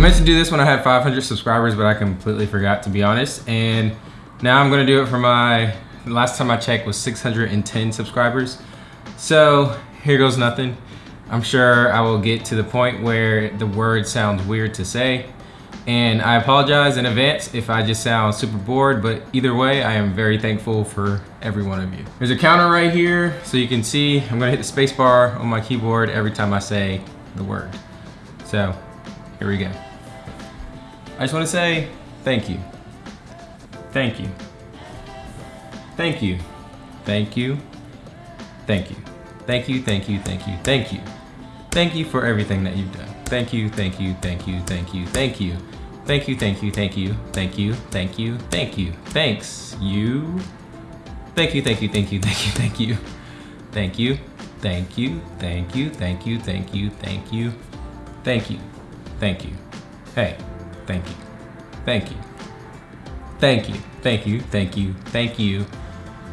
meant to do this when I had 500 subscribers, but I completely forgot to be honest. And now I'm gonna do it for my, last time I checked was 610 subscribers. So here goes nothing. I'm sure I will get to the point where the word sounds weird to say. And I apologize in advance if I just sound super bored, but either way, I am very thankful for every one of you. There's a counter right here, so you can see I'm gonna hit the space bar on my keyboard every time I say the word. So, here we go. I just wanna say thank you. Thank you. Thank you. Thank you. Thank you. Thank you, thank you, thank you, thank you. Thank you for everything that you've done. Thank you, thank you, thank you, thank you, thank you. Thank you, thank you, thank you, thank you, thank you, thank you. Thanks, you. Thank you, thank you, thank you, thank you, thank you. Thank you, thank you, thank you, thank you, thank you, thank you. Thank you, thank you. Hey, thank you, thank you. Thank you, thank you, thank you, thank you.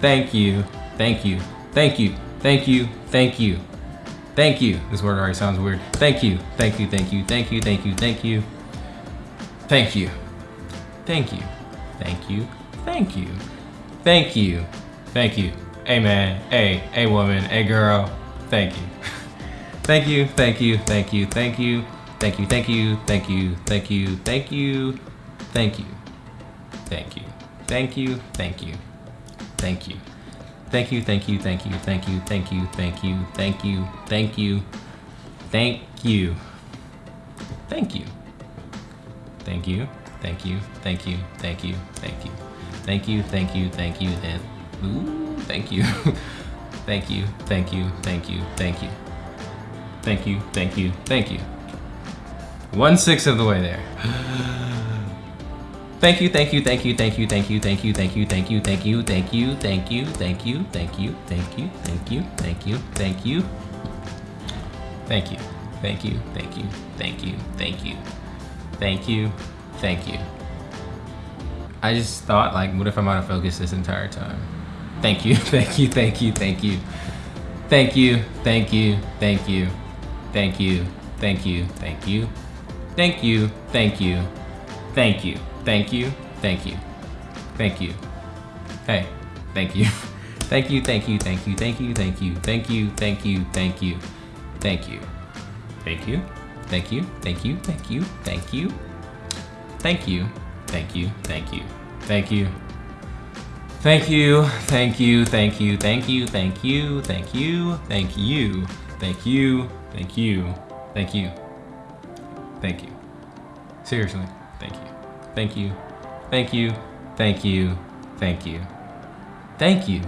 Thank you, thank you, thank you, thank you, thank you. Thank you. This word already sounds weird. Thank you, thank you, thank you, thank you, thank you, thank you. Thank you. Thank you. Thank you. Thank you. Thank you. Thank you. Hey man, hey, hey woman, hey girl. Thank you. Thank you, thank you, thank you, thank you. Thank you, thank you, thank you, thank you, thank you, thank you. Thank you. Thank you, thank you. Thank you. Thank you, thank you, thank you, thank you, thank you, thank you, thank you, thank you, thank you. Thank you. Thank you, thank you, thank you, thank you, thank you. Thank you, thank you, thank you, and ooh, thank you. Thank you, thank you, thank you, thank you. Thank you, thank you, thank you. One sixth of the way there. Thank you, thank you, thank you, thank you, thank you, thank you, thank you, thank you, thank you, thank you, thank you, thank you, thank you, thank you, thank you, thank you, thank you. Thank you, thank you, thank you, thank you, thank you, thank you, thank you. I just thought like, what if I'm out of focus this entire time? Thank you, thank you, thank you, thank you. Thank you, thank you, thank you, thank you, thank you, thank you, thank you, thank you, thank you, thank you, thank you, thank you. Hey, thank you. Thank you, thank you, thank you, thank you, thank you, thank you, thank you, thank you, thank you, thank you, thank you, thank you, thank you, thank you, thank you, thank you, thank you, thank you. Thank you, thank you, thank you, thank you, thank you, thank you, thank you, thank you, thank you, thank you, thank you. Seriously, thank you, thank you, thank you, thank you, thank you, thank you,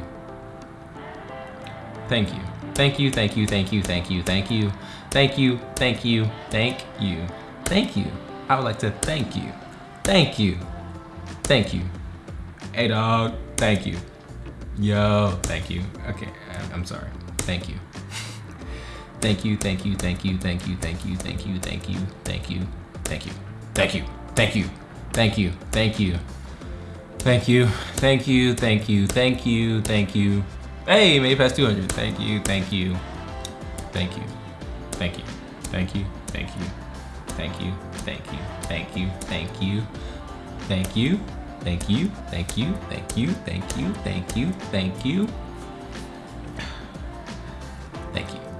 thank you, thank you, thank you, thank you, thank you, thank you, thank you, thank you, thank you, thank you. I would like to thank you, thank you, thank you. Hey dog, thank you. Yo, thank you. Okay, I'm sorry. Thank you. Thank you, thank you, thank you, thank you, thank you, thank you, thank you, thank you, thank you, thank you, thank you, thank you, thank you, thank you, thank you, thank you, thank you, thank you. Hey, made past 200. Thank you, thank you, thank you, thank you, thank you, thank you, thank you, thank you, thank you, thank you, thank you, thank you, thank you, thank you, thank you, thank you, thank you.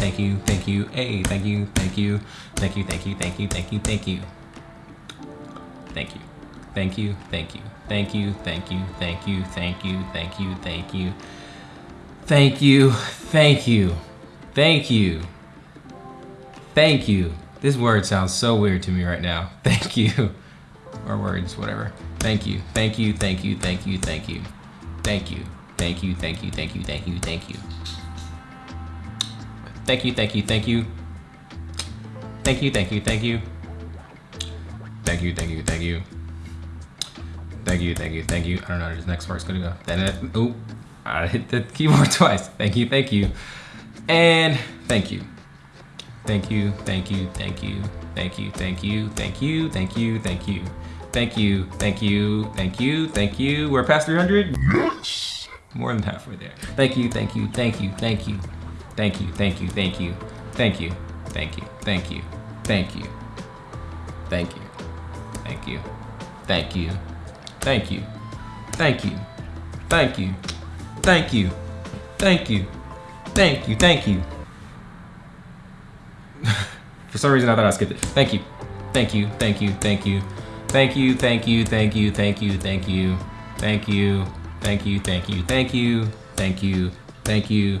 Thank you, thank you, hey, thank you, thank you, thank you, thank you, thank you, thank you, thank you. Thank you. Thank you, thank you, thank you, thank you, thank you, thank you, thank you, thank you. Thank you, thank you, thank you. Thank you. This word sounds so weird to me right now. Thank you. Or words, whatever. Thank you, thank you, thank you, thank you, thank you. Thank you, thank you, thank you, thank you, thank you, thank you. Thank you, thank you, thank you. Thank you, thank you, thank you. thank you, thank you, thank you. Thank you, thank you, thank you. I don't know where this next part's gonna go. Then it, oh, I hit the keyboard twice. Thank you, thank you. And thank you. Thank you, thank you, thank you, thank you, thank you, thank you, thank you, thank you. Thank you, thank you, thank you, thank you. We're past 300? Yes! More than halfway there. Thank you, thank you, thank you, thank you. Thank you, thank you, thank you, thank you, thank you, thank you, thank you, thank you, thank you, thank you, thank you, thank you, thank you, thank you, thank you, thank you, thank you. For some reason I thought I skipped it. Thank you, thank you, thank you, thank you. Thank you, thank you, thank you, thank you, thank you, thank you, thank you, thank you, thank you, thank you, thank you,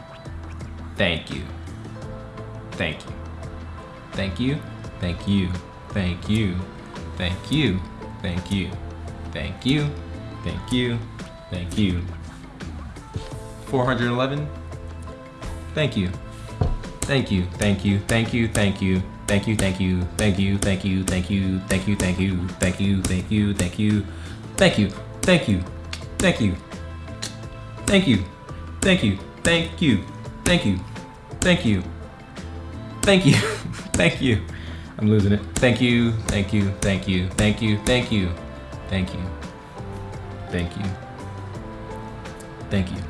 thank you, thank you, thank you, thank you, thank you, thank you, thank you, thank you, thank you, thank you. 411, thank you, thank you, thank you, thank you, thank you. Thank you, thank you, thank you, thank you, thank you, thank you, thank you, thank you, thank you, thank you, thank you, thank you, thank you, thank you, thank you, thank you, thank you, thank you, thank you, thank you. I'm losing it. Thank you, thank you, thank you, thank you, thank you, thank you, thank you, thank you,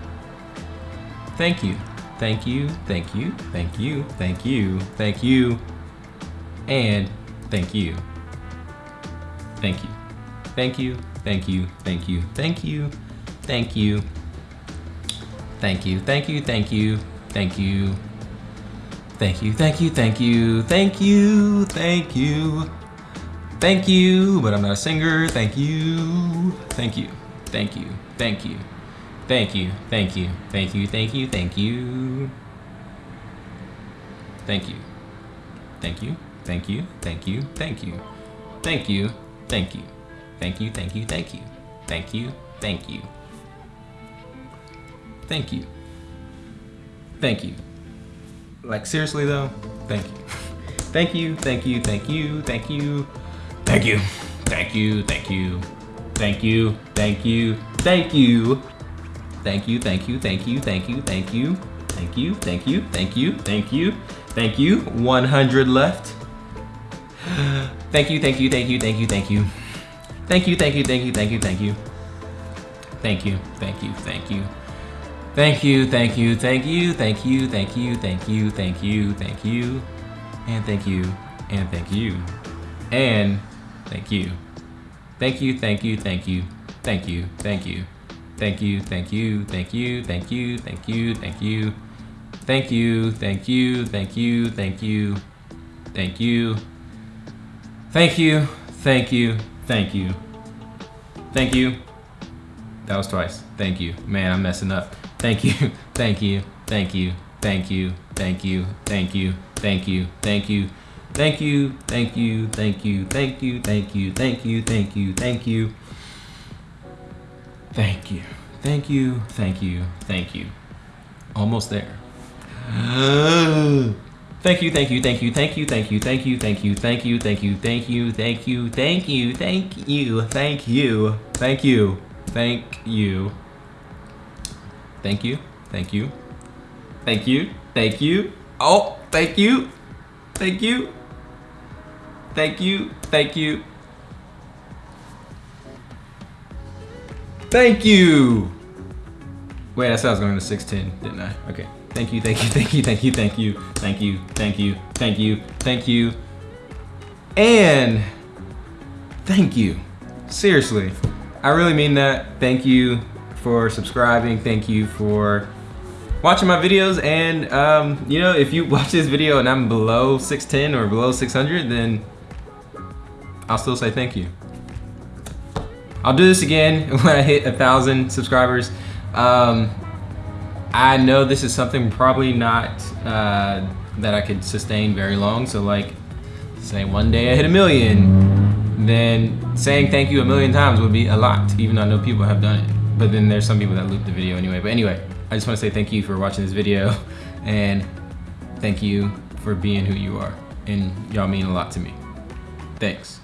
thank you, thank you, thank you, thank you, thank you, thank you and thank you. Thank you. Thank you. Thank you. Thank you. Thank you. Thank you. Thank you. Thank you. Thank you. Thank you. Thank you. Thank you. Thank you. Thank you. Thank you. Thank you, but I'm not a singer. Thank you. Thank you. Thank you. Thank you. Thank you. Thank you. Thank you. Thank you. Thank you. Thank you. Thank you. Thank you, thank you, thank you, thank you, thank you, thank you, thank you, thank you, thank you, thank you, thank you, thank you. Like seriously though, thank you. Thank you, thank you, thank you, thank you, thank you, thank you, thank you, thank you, thank you, thank you, thank you, thank you, thank you, thank you, thank you, thank you, thank you, thank you, thank you, thank you, 100 left. Thank you, thank you, thank you, thank you, thank you. Thank you, thank you, thank you, thank you, thank you. Thank you, thank you, thank you. Thank you, thank you, thank you, thank you, thank you, thank you, thank you, thank you, and thank you, and thank you, and thank you. Thank you, thank you, thank you, thank you, thank you, thank you, thank you, thank you, thank you, thank you, thank you, thank you, thank you, thank you, thank you, thank you. Thank you, thank you, thank you, thank you. That was twice. Thank you. Man, I'm messing up. Thank you, thank you, thank you, thank you, thank you, thank you, thank you, thank you, thank you, thank you, thank you, thank you, thank you, thank you, thank you, thank you, thank you, thank you, thank you, thank you. Almost there. Thank you, thank you, thank you, thank you, thank you, thank you, thank you, thank you, thank you, thank you, thank you, thank you, thank you, thank you, thank you, thank you, thank you, thank you, thank you, thank you, oh, thank you, thank you, thank you, thank you, thank you. Wait, I said I was going to 610, didn't I? Okay. Thank you, thank you, thank you, thank you, thank you, thank you, thank you, thank you, thank you. And thank you. Seriously. I really mean that. Thank you for subscribing. Thank you for watching my videos. And, um, you know, if you watch this video and I'm below 610 or below 600, then I'll still say thank you. I'll do this again when I hit a thousand subscribers. Um, I know this is something probably not uh, that I could sustain very long. So like, say one day I hit a million, then saying thank you a million times would be a lot, even though I know people have done it. But then there's some people that loop the video anyway. But anyway, I just want to say thank you for watching this video and thank you for being who you are. And y'all mean a lot to me. Thanks.